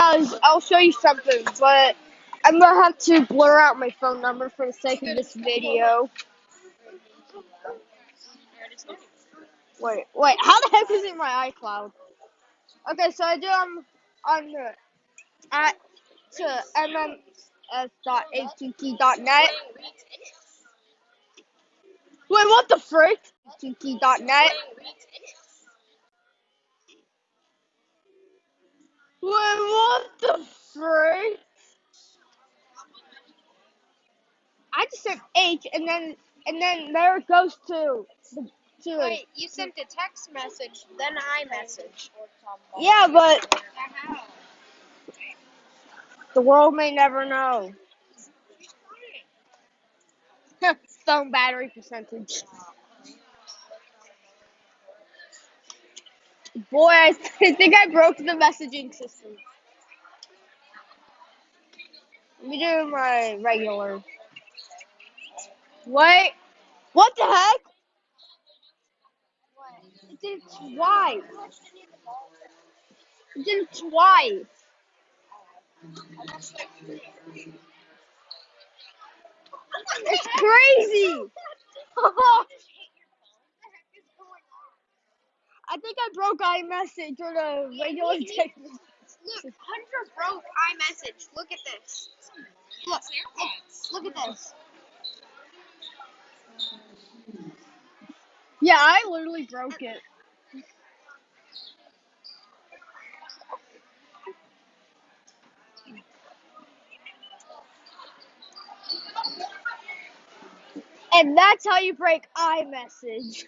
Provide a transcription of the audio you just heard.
guys, I'll show you something, but I'm gonna have to blur out my phone number for the sake of this video. Wait, wait, how the heck is it my iCloud? Okay, so I do um on the at to mms.att.net. Wait, what the frick? att.net. Wait, what the frick? I just said H, and then and then there it goes to the to Wait, you sent a text message, then iMessage. yeah, but the world may never know. Phone battery percentage. Boy, I think I broke the messaging system. Let me do my regular. Wait, what the heck? It did it twice. It did it twice. It's crazy. I think I broke iMessage or the regular text. Look, Hunter broke iMessage. Look at this. Look, look, look at this. Yeah, I literally broke it. And that's how you break iMessage.